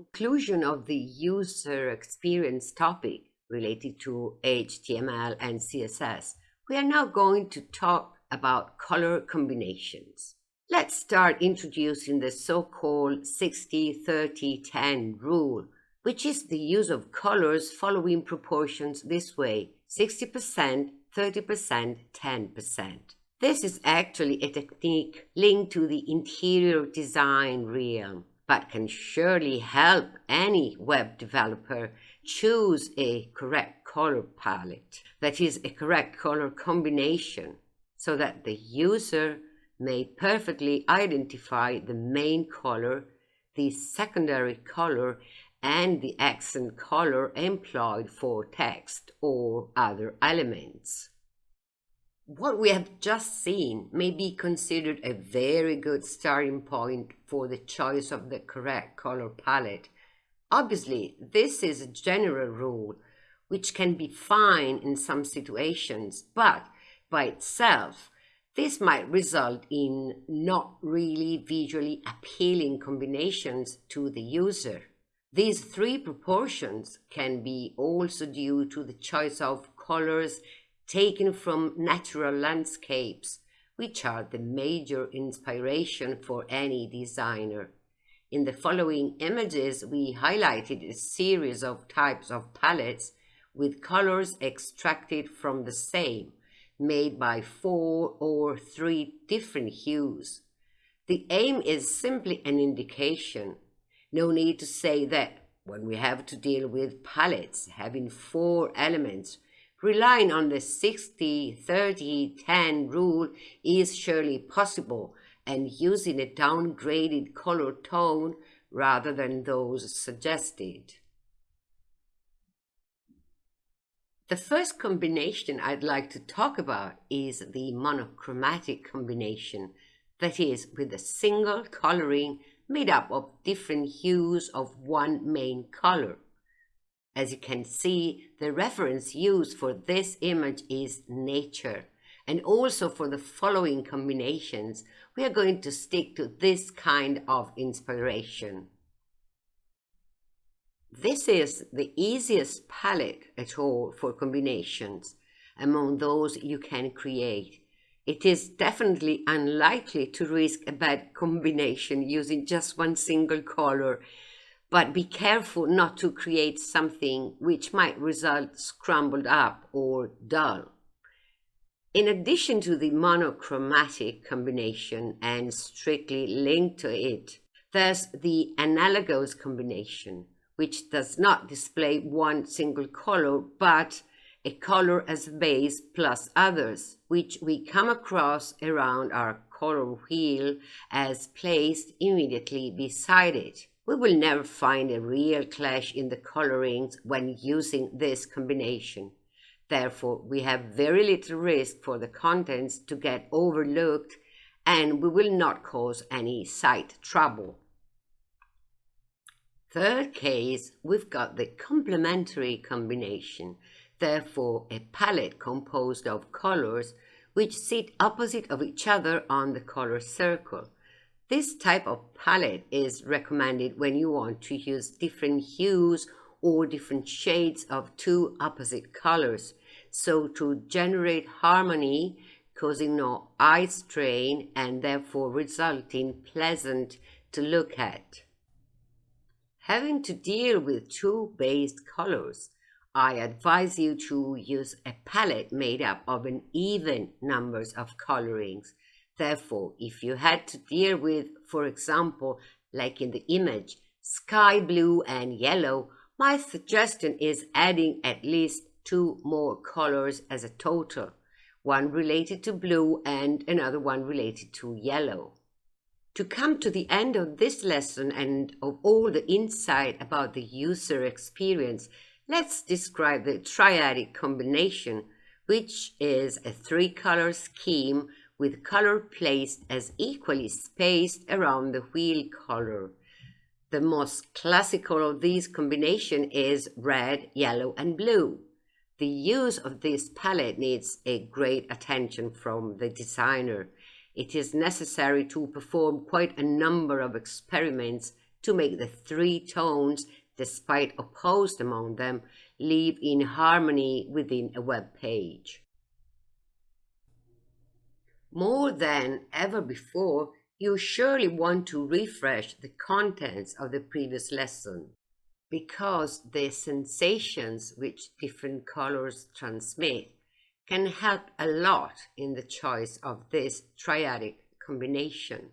conclusion of the user experience topic related to HTML and CSS, we are now going to talk about color combinations. Let's start introducing the so-called 60-30-10 rule, which is the use of colors following proportions this way, 60%, 30%, 10%. This is actually a technique linked to the interior design realm, but can surely help any web developer choose a correct color palette, that is, a correct color combination, so that the user may perfectly identify the main color, the secondary color, and the accent color employed for text or other elements. What we have just seen may be considered a very good starting point for the choice of the correct color palette. Obviously, this is a general rule which can be fine in some situations, but by itself, this might result in not really visually appealing combinations to the user. These three proportions can be also due to the choice of colors taken from natural landscapes, which are the major inspiration for any designer. In the following images, we highlighted a series of types of palettes with colors extracted from the same made by four or three different hues. The aim is simply an indication. No need to say that when we have to deal with palettes having four elements, relying on the 60 30 10 rule is surely possible and using a downgraded color tone rather than those suggested. The first combination I'd like to talk about is the monochromatic combination, that is, with a single coloring made up of different hues of one main color. As you can see, the reference used for this image is nature, and also for the following combinations, we are going to stick to this kind of inspiration. This is the easiest palette at all for combinations among those you can create. It is definitely unlikely to risk a bad combination using just one single color, but be careful not to create something which might result scrambled up or dull. In addition to the monochromatic combination and strictly linked to it, there's the analogous combination, which does not display one single color, but a color as base plus others, which we come across around our color wheel as placed immediately beside it. We will never find a real clash in the colorings when using this combination. Therefore, we have very little risk for the contents to get overlooked and we will not cause any sight trouble. Third case, we've got the complementary combination, therefore a palette composed of colors which sit opposite of each other on the color circle. This type of palette is recommended when you want to use different hues or different shades of two opposite colors, so to generate harmony, causing no eye strain and therefore resulting pleasant to look at. Having to deal with two based colors, I advise you to use a palette made up of an even numbers of colorings. Therefore, if you had to deal with, for example, like in the image, sky blue and yellow, my suggestion is adding at least two more colors as a total, one related to blue and another one related to yellow. To come to the end of this lesson and of all the insight about the user experience, let's describe the triadic combination, which is a three-color scheme with color placed as equally spaced around the wheel color. The most classical of these combination is red, yellow, and blue. The use of this palette needs a great attention from the designer it is necessary to perform quite a number of experiments to make the three tones, despite opposed among them, live in harmony within a web page. More than ever before, you surely want to refresh the contents of the previous lesson because the sensations which different colors transmit can help a lot in the choice of this triadic combination.